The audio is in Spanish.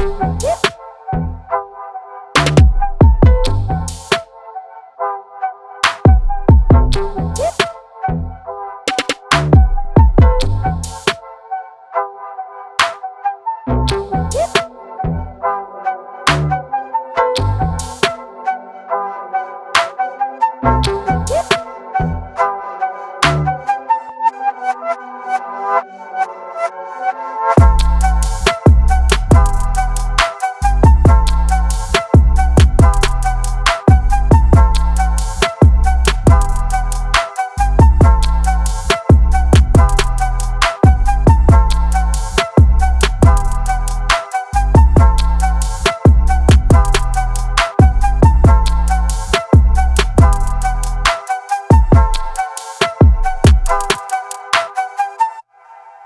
Yeah.